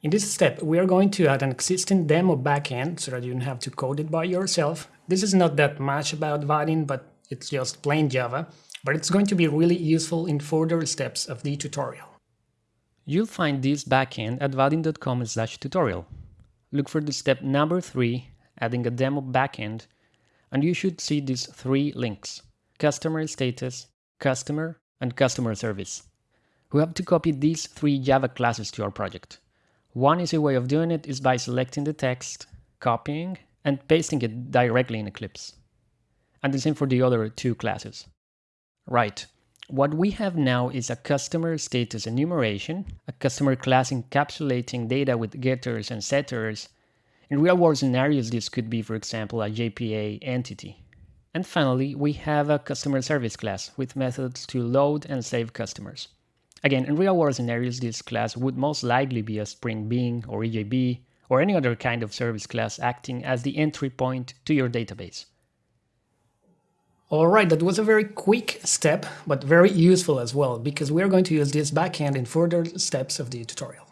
In this step, we are going to add an existing demo backend so that you don't have to code it by yourself. This is not that much about Vaadin, but it's just plain Java, but it's going to be really useful in further steps of the tutorial. You'll find this backend at vaadin.com slash tutorial. Look for the step number 3, adding a demo backend, and you should see these three links, customer status, customer, and customer service. We have to copy these three Java classes to our project. One easy way of doing it is by selecting the text, copying, and pasting it directly in Eclipse. And the same for the other two classes. Right, what we have now is a customer status enumeration, a customer class encapsulating data with getters and setters. In real-world scenarios, this could be, for example, a JPA entity. And finally, we have a customer service class with methods to load and save customers. Again, in real-world scenarios, this class would most likely be a Spring Bean or EJB or any other kind of service class acting as the entry point to your database. Alright, that was a very quick step, but very useful as well, because we're going to use this backend in further steps of the tutorial.